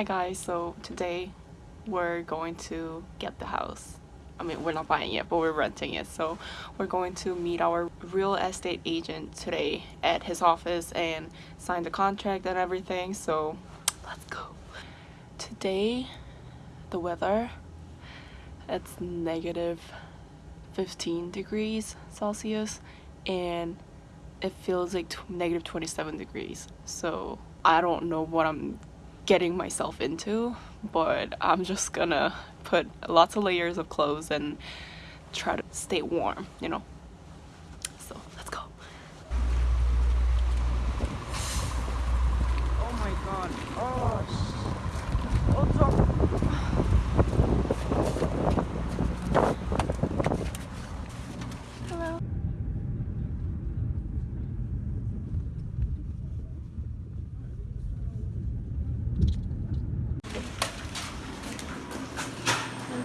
Hi guys, so today we're going to get the house. I mean, we're not buying it, but we're renting it. So we're going to meet our real estate agent today at his office and sign the contract and everything. So let's go. Today, the weather, it's negative 15 degrees Celsius and it feels like negative 27 degrees. So I don't know what I'm getting myself into, but I'm just gonna put lots of layers of clothes and try to stay warm, you know.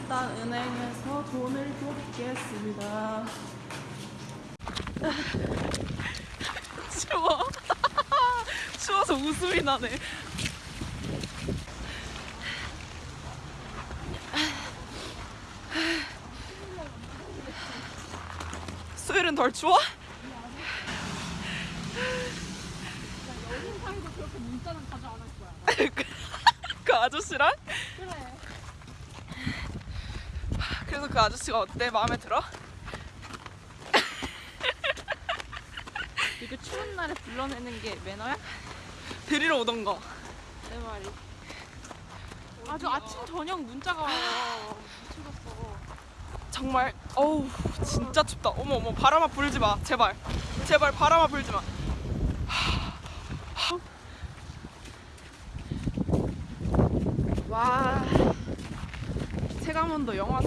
일단 은행에서 돈을 걷겠습니다. 추워. 추워서 웃음이 나네. 수요일은 덜 추워? 그 아저씨랑? 그 아저씨가 어때? 마음에 들어? 이거 추운 날에 불러내는 게 매너야? 데리러 오던가. 내 말이. 아주 아침 저녁 문자가 와요. 미치겠어. 정말 어우 진짜 춥다. 어머 어머 바람아 불지 마. 제발. 제발 바람아 불지 마. 와 체감온도 영하 30도를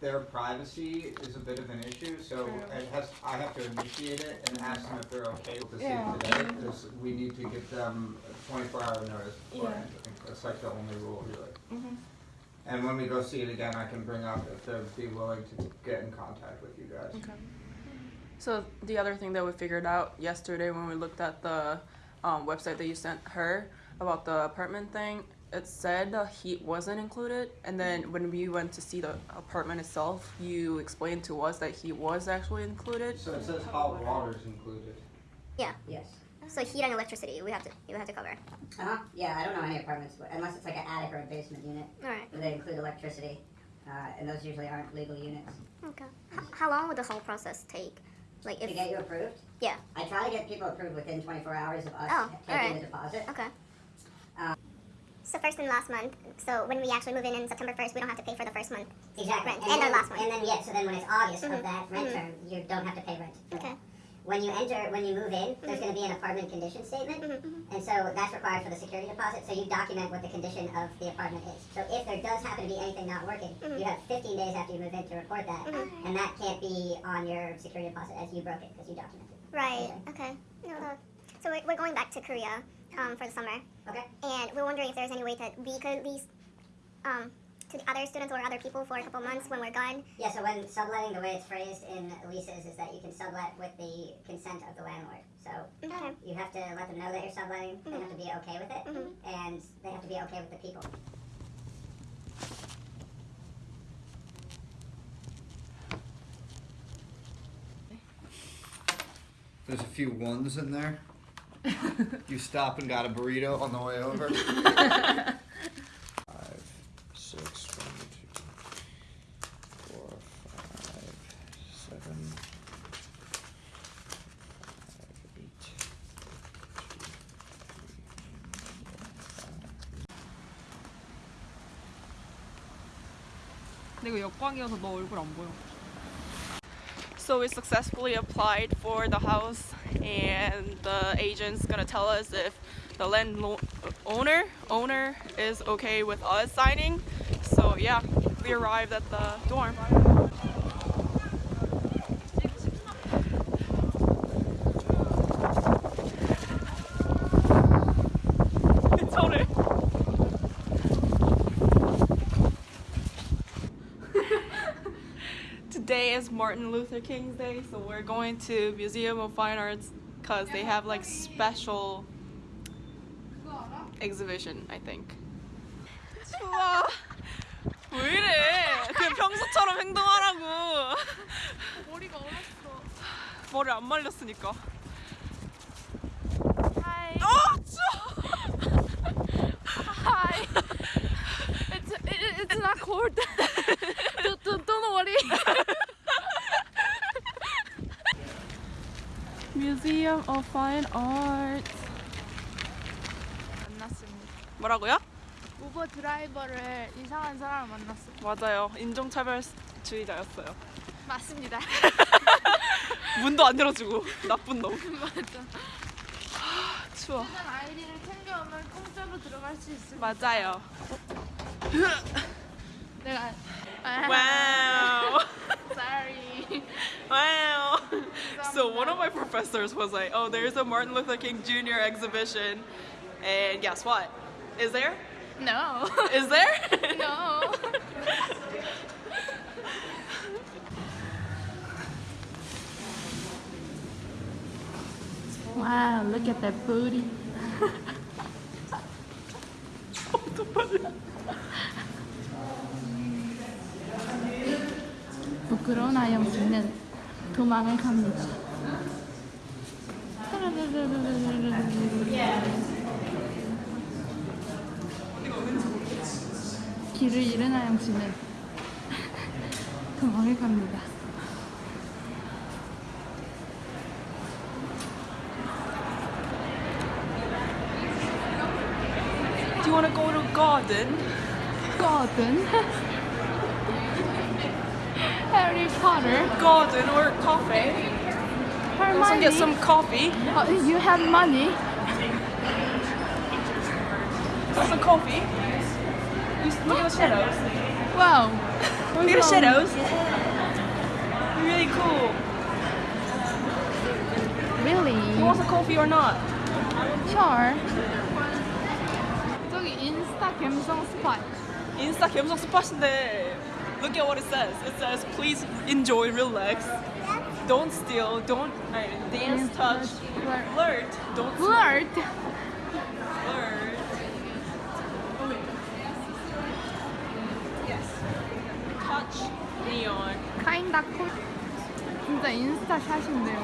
their privacy is a bit of an issue, so it has, I have to initiate it and ask them if they're okay with the Yeah. today, because we need to give them a twenty-four hour notice beforehand, Yeah. I think that's like the only rule really. Mhm. And when we go see it again, I can bring up if they'd be willing to get in contact with you guys. Okay. So the other thing that we figured out yesterday when we looked at the um, website that you sent her about the apartment thing, it said the heat wasn't included, and then when we went to see the apartment itself, you explained to us that heat was actually included. So it says hot water is included. Yeah. Yes. So heat and electricity, we have to we have to cover. Uh huh. Yeah, I don't know any apartments where- unless it's like an attic or a basement unit All right. where they include electricity, uh, and those usually aren't legal units. Okay. H- how long would the whole process take? Like if to if get you approved, yeah. I try to get people approved within 24 hours of us Oh, taking alright. the deposit. Okay. So first and last month. So when we actually move in in September first, we don't have to pay for the first month. Exactly. Rent. And, And the then, last one. And then yeah, so then when it's August Mhm. of that rent Mhm. term, you don't have to pay rent. that. Okay. When you enter, when you move in, there's Mhm. going to be an apartment condition statement. Mm-hmm. And so that's required for the security deposit. So you document what the condition of the apartment is. So if there does happen to be anything not working, you have 15 days after you move in to report that, and that can't be on your security deposit as you broke it because you documented. Right. Okay. No, no. So we're, we're going back to Korea um, for the summer, Okay. and we're wondering if there's any way that we could lease um, to the other students or other people for a couple months when we're gone. Yeah. So when subletting, the way it's phrased in leases is that you can sublet with the consent of the landlord. So Okay. you have to let them know that you're subletting. They have to be okay with it, Mhm. and they have to be okay with the people. There's a few ones in there you stop and got a burrito on the way over? five, six, one, two, four, five, seven, five, eight, two, three, 근데 이거 역광이어서 너 얼굴 안 보여. So we successfully applied for the house, and the agent's gonna tell us if the land owner owner is okay with us signing. So yeah, we arrived at the dorm. 손을. Today is Martin Luther King's Day, so we're going to Museum of Fine Arts because they have like special exhibition, I think. 좋아. 왜 이래? 그냥 평소처럼 행동하라고. 머리가 얼었어. 머리 안 말렸으니까. Hi. 아, 추워. Hi. It's it, it's not cold. Museum of Fine Arts. 만났습니다. 뭐라고요? 우버 드라이버를 이상한 사람을 만났어요. 맞아요. 인종차별주의자였어요. 맞습니다. 문도 안 열어주고 나쁜 놈. 맞아. 추워. student 아이디를 챙겨오면 공짜로 들어갈 수 있습니다. 맞아요. 내가 Wow. sorry. Wow. So one of my professors was like, "Oh, there's a Martin Luther King Jr. exhibition." And guess what? Is there? No. Is there? no. Wow, look at that booty. 부끄러운 아영씨는 도망을 갑니다. 길을 잃은 아영씨는 도망을 갑니다. Do you want to go to garden? Garden. Harry Potter. Garden or coffee? Also Hermione. get some coffee. Oh, you have money. Want some coffee? You s- look at the shadows. Wow. Look at the shadows. Really cool. Really? You want some coffee or not? Sure. 저기 인스타 감성 스팟. 인스타 감성 스팟인데 look at what it says. It says please enjoy, relax, don't steal, don't uh, dance, touch, flirt. flirt, don't Flirt. flirt. Yes. Touch neon. Kinda cool. 진짜 인스타 샷인데요.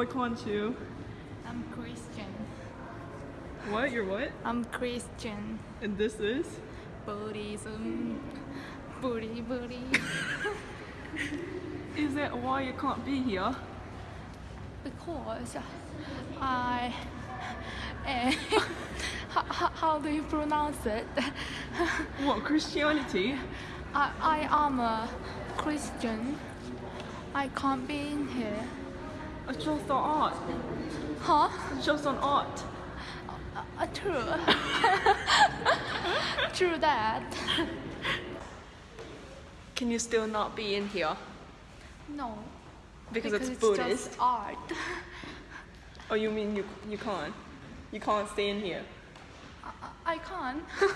Why can't you? I'm Christian. What? You're what? I'm Christian. And this is? Buddhism. Booty booty. Is that why you can't be here? because I. Eh, how, how, how do you pronounce it? What, Christianity? I, I am a Christian. I can't be in here. It's just an art. Huh? It's just an art. Uh, true. true that. Can you still not be in here? No. Because, because it's it's Buddhist? just art. Oh, you mean you, you can't? You can't stay in here? I can't.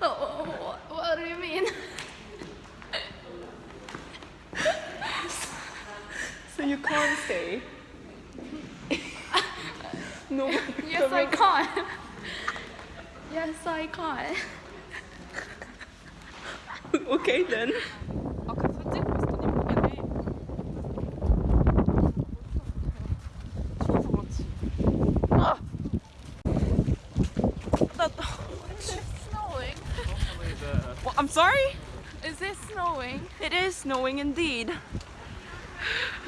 Oh, oh, what, what do you mean? So say? no. yes, I can't. yes, I can't. okay then. Well, I'm sorry? Is it snowing? It is snowing indeed.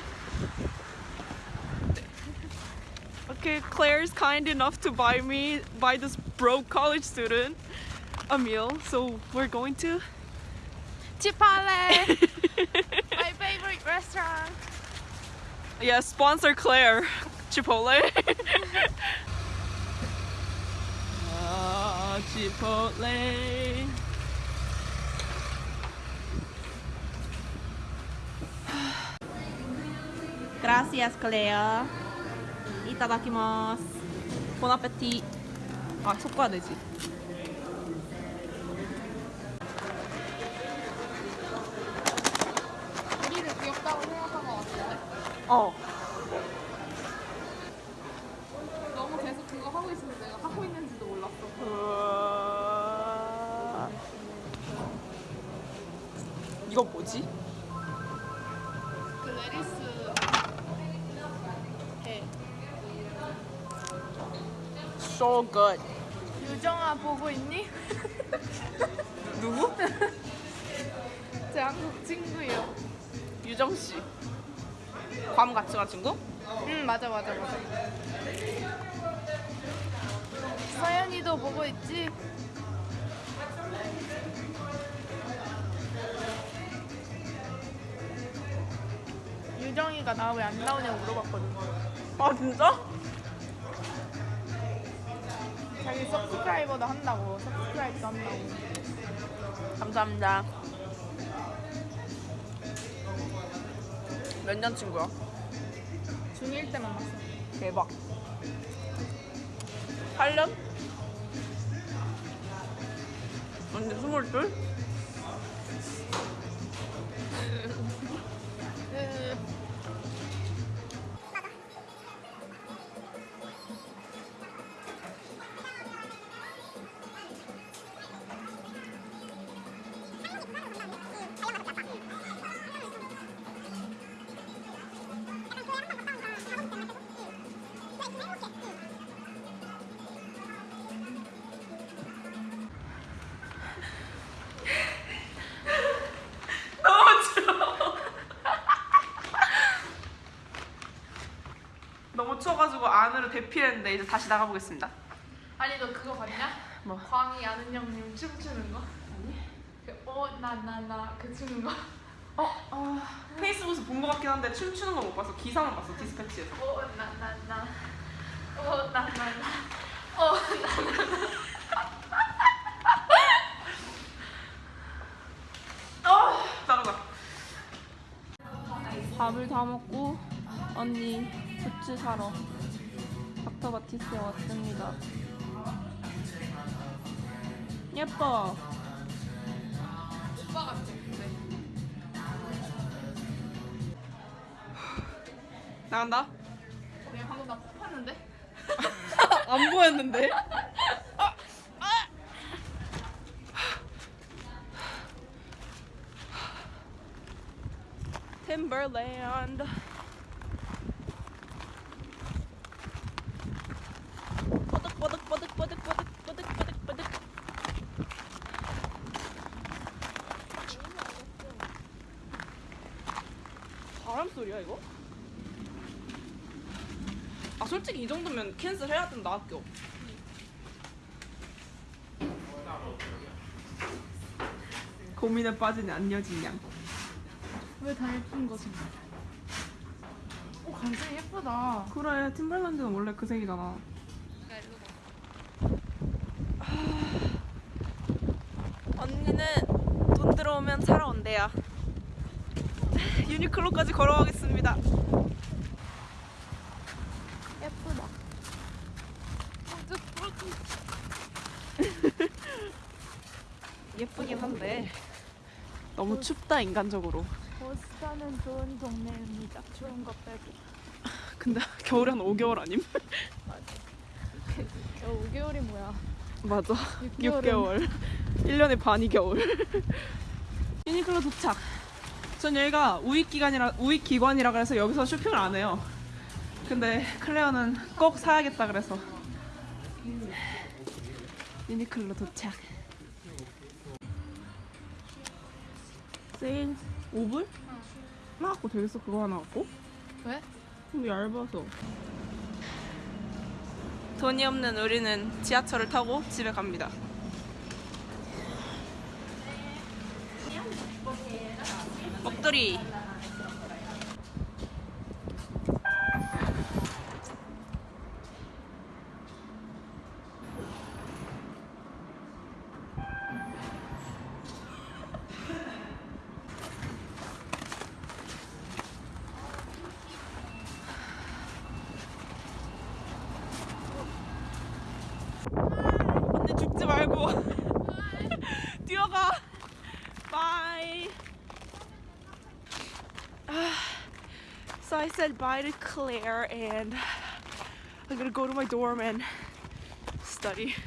Okay, Claire's kind enough to buy me, buy this broke college student a meal, so we're going to. Chipotle. My favorite restaurant. Yeah, sponsor Claire. Chipotle. ah, Chipotle. Gracias, Claire. ただきます。ボナペティ。あそこは大事 So good. 유정아 보고 있니? 누구? 제 한국 친구예요. 유정 씨. 괌 같이 간 친구? 응 맞아 맞아 맞아. 서연이도 보고 있지? 유정이가 나 왜 안 나오냐고 물어봤거든. 아 진짜? 자기 서브스크라이버도 한다고 서브스크라이브도 한다고 감사합니다 몇 년 친구야? 중1 때만 봤어 대박 8년? 언제 22? 피했는데 이제 다시 나가보겠습니다. 아니 너 그거 봤냐? 뭐? 광희 아는 형님 춤추는 거? 아니. 그어나 나나그 추는 거. 어, 어, 페이스북에서 본것 같긴 한데 춤추는 거 못 봤어. 기사만 봤어 디스패치에서. 어나 나 나. 어나 나 나. 어나 어, 따라가. 밥을 다 먹고 언니 굿즈 사러 닥터 바티스에 왔습니다. 예뻐. 오빠? 근데. 나간다. 내가 방금 나 코 팠는데? 안 보였는데? Timberland. 소리야 이거? 아 솔직히 이 정도면 캔슬 해야 된다 학교. 고민에 빠진 안여진 양. 왜다 예쁜 거지? 오 감성 예쁘다. 그래 팀발란드는 원래 그 색이잖아. 언니는 돈 들어오면 사러 온대요. 유니클로까지 걸어가겠습니다. 예쁘긴 한데 너무 춥다 인간적으로. 보스턴은 좋은 동네입니다. 좋은 것 빼고. 근데 겨울에 한 5개월 아님? 어, 5개월이 뭐야? 맞아. 6개월은 6개월. 1년에 반이 겨울. 유니클로 도착. 전 여기가 우익 기관이라 우익 기관이라 그래서 여기서 쇼핑을 안 해요. 근데 클레어는 꼭 사야겠다 그래서 유니클로 도착. 세일 5불? 하나 갖고 되겠어 그거 하나 갖고? 왜? 근데 얇아서. 돈이 없는 우리는 지하철을 타고 집에 갑니다. 먹돌이. 언니 죽지 말고 뛰어가. Bye. So I said bye to Claire and I'm gonna go to my dorm and study.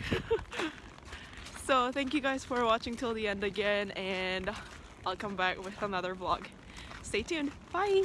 so thank you guys for watching till the end again and I'll come back with another vlog. Stay tuned. Bye.